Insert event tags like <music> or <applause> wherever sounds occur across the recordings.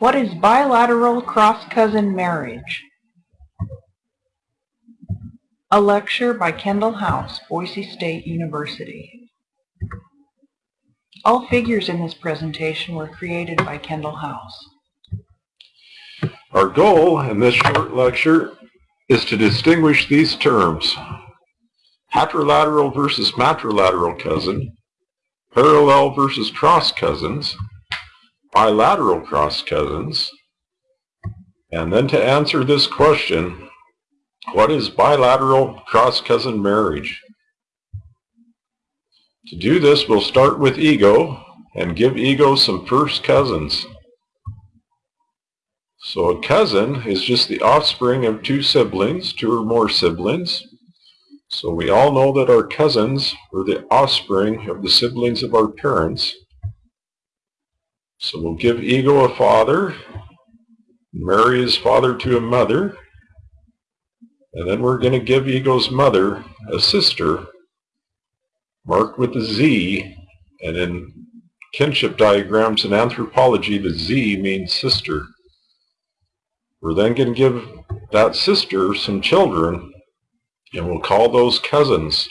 What is bilateral cross-cousin marriage? A lecture by Kendall House, Boise State University. All figures in this presentation were created by Kendall House. Our goal in this short lecture is to distinguish these terms. Patrilateral versus matrilateral cousin, parallel versus cross cousins, bilateral cross cousins, and then to answer this question, what is bilateral cross cousin marriage? To do this, we'll start with ego and give ego some first cousins. So a cousin is just the offspring of two siblings, two or more siblings. So we all know that our cousins are the offspring of the siblings of our parents. So we'll give ego a father, marry his father to a mother, and then we're going to give ego's mother a sister, marked with a Z, and in kinship diagrams in anthropology, the Z means sister. We're then going to give that sister some children, and we'll call those cousins.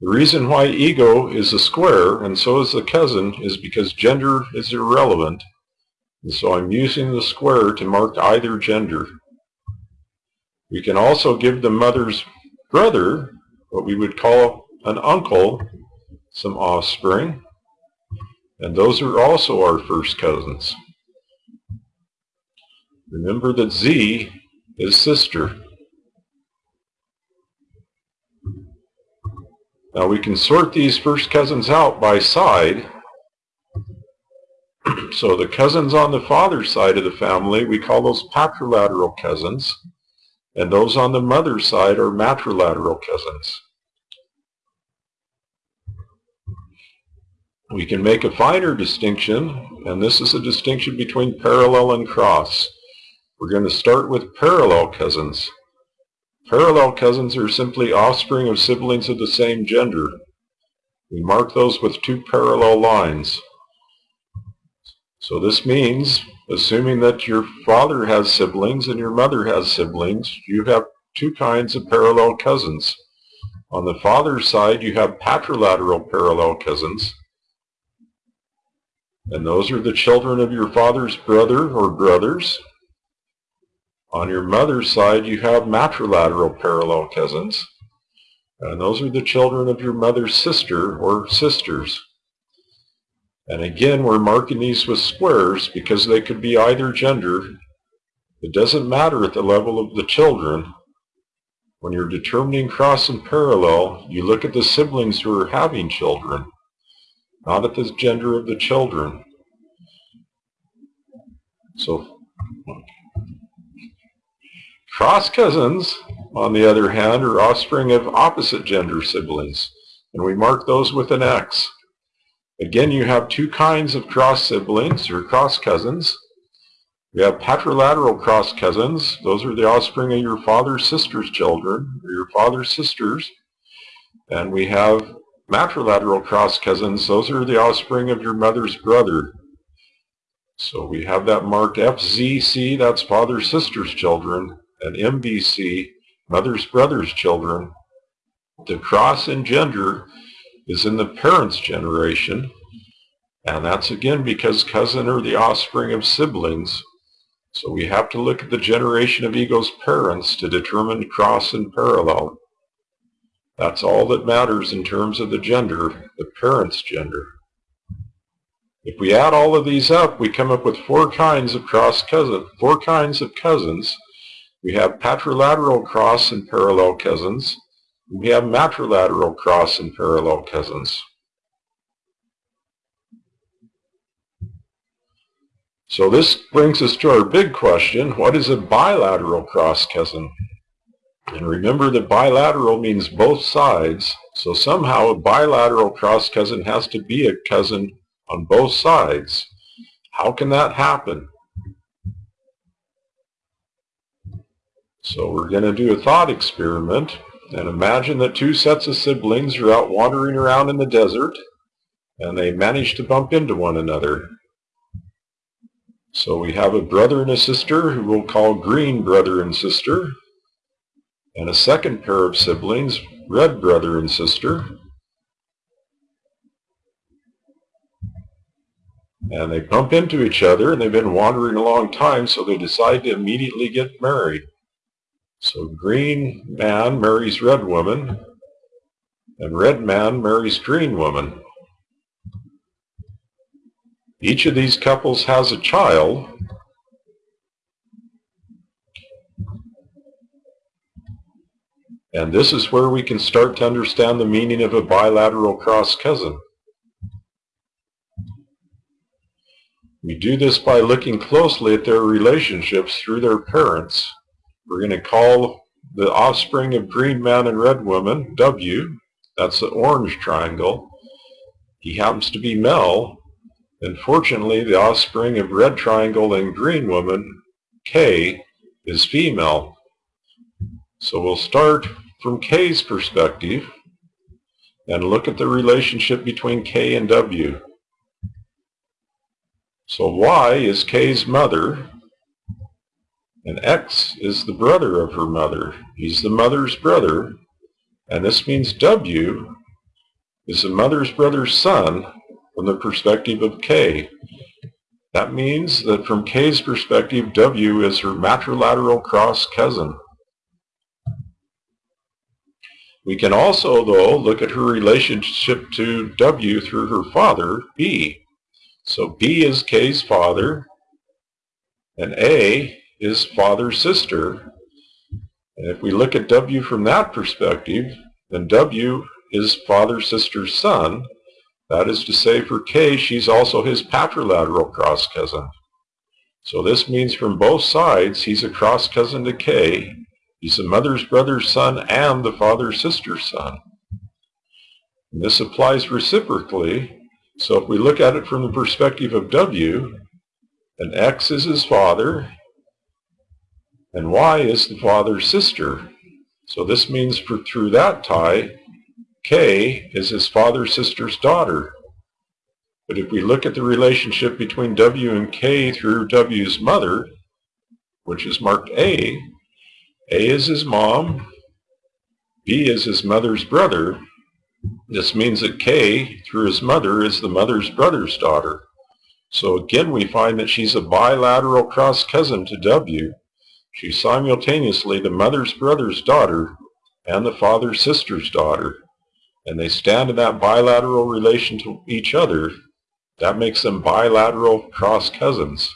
The reason why ego is a square, and so is the cousin, is because gender is irrelevant. And so I'm using the square to mark either gender. We can also give the mother's brother, what we would call an uncle, some offspring. And those are also our first cousins. Remember that Z is sister. Now we can sort these first cousins out by side. <clears throat> so the cousins on the father's side of the family, we call those patrilateral cousins. And those on the mother's side are matrilateral cousins. We can make a finer distinction, and this is a distinction between parallel and cross. We're going to start with parallel cousins. Parallel cousins are simply offspring of siblings of the same gender. We mark those with two parallel lines. So this means, assuming that your father has siblings and your mother has siblings, you have two kinds of parallel cousins. On the father's side, you have patrilateral parallel cousins, and those are the children of your father's brother or brothers. On your mother's side, you have matrilateral parallel cousins, and those are the children of your mother's sister or sisters. And again, we're marking these with squares because they could be either gender. It doesn't matter at the level of the children. When you're determining cross and parallel, you look at the siblings who are having children, not at the gender of the children. So Cross cousins, on the other hand, are offspring of opposite gender siblings, and we mark those with an X. Again, you have two kinds of cross siblings, or cross cousins. We have patrilateral cross cousins. Those are the offspring of your father's sister's children, or your father's sisters. And we have matrilateral cross cousins. Those are the offspring of your mother's brother. So we have that marked FZC, that's father's sister's children and MBC, mother's brother's children, the cross in gender is in the parents' generation, and that's again because cousin are the offspring of siblings. So we have to look at the generation of ego's parents to determine cross and parallel. That's all that matters in terms of the gender, the parent's gender. If we add all of these up, we come up with four kinds of cross cousin, four kinds of cousins we have patrilateral cross and parallel cousins. We have matrilateral cross and parallel cousins. So this brings us to our big question, what is a bilateral cross cousin? And remember that bilateral means both sides, so somehow a bilateral cross cousin has to be a cousin on both sides. How can that happen? So we're going to do a thought experiment and imagine that two sets of siblings are out wandering around in the desert and they manage to bump into one another. So we have a brother and a sister who we'll call green brother and sister, and a second pair of siblings, red brother and sister. And they bump into each other, and they've been wandering a long time, so they decide to immediately get married. So green man marries red woman, and red man marries green woman. Each of these couples has a child, and this is where we can start to understand the meaning of a bilateral cross cousin. We do this by looking closely at their relationships through their parents. We're going to call the offspring of green man and red woman W. That's the orange triangle. He happens to be Mel. And fortunately, the offspring of red triangle and green woman, K, is female. So we'll start from K's perspective and look at the relationship between K and W. So Y is K's mother, and X is the brother of her mother. He's the mother's brother, and this means W is the mother's brother's son from the perspective of K. That means that from K's perspective, W is her matrilateral cross cousin. We can also, though, look at her relationship to W through her father, B. So B is K's father, and A is father's sister. And if we look at W from that perspective, then W is father's sister's son. That is to say, for K, she's also his patrilateral cross cousin. So this means from both sides, he's a cross cousin to K. He's the mother's brother's son and the father's sister's son. And this applies reciprocally so if we look at it from the perspective of W, then X is his father, and Y is the father's sister. So this means for through that tie, K is his father's sister's daughter. But if we look at the relationship between W and K through W's mother, which is marked A, A is his mom, B is his mother's brother, this means that K, through his mother, is the mother's brother's daughter. So again, we find that she's a bilateral cross cousin to W. She's simultaneously the mother's brother's daughter and the father's sister's daughter. And they stand in that bilateral relation to each other. That makes them bilateral cross cousins.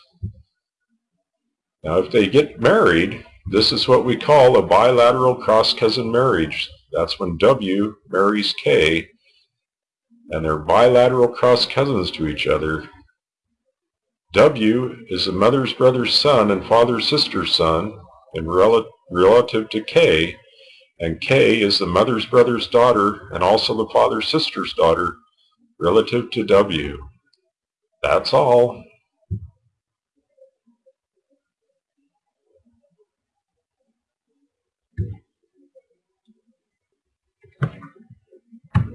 Now, if they get married, this is what we call a bilateral cross cousin marriage. That's when W marries K, and they're bilateral cross cousins to each other. W is the mother's brother's son and father's sister's son in rel relative to K, and K is the mother's brother's daughter and also the father's sister's daughter relative to W. That's all.